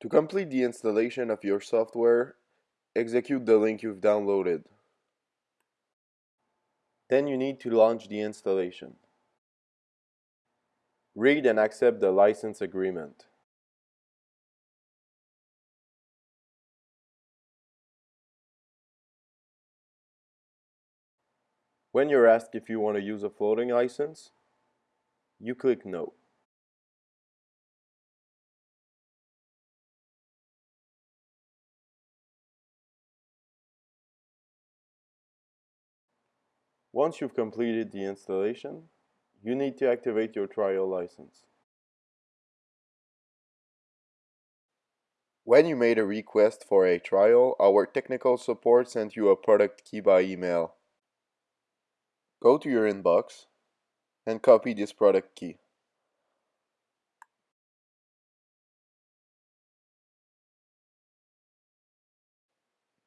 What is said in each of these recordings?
To complete the installation of your software, execute the link you've downloaded. Then you need to launch the installation. Read and accept the license agreement. When you're asked if you want to use a floating license, you click No. Once you've completed the installation, you need to activate your trial license. When you made a request for a trial, our technical support sent you a product key by email. Go to your inbox and copy this product key.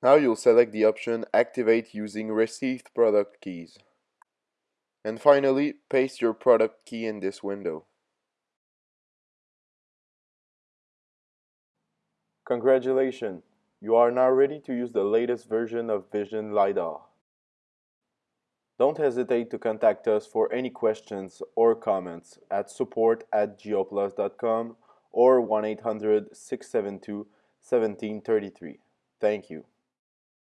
Now you'll select the option Activate using received product keys. And finally, paste your product key in this window. Congratulations! You are now ready to use the latest version of Vision LiDAR. Don't hesitate to contact us for any questions or comments at support at geoplus.com or 1-800-672-1733. Thank you.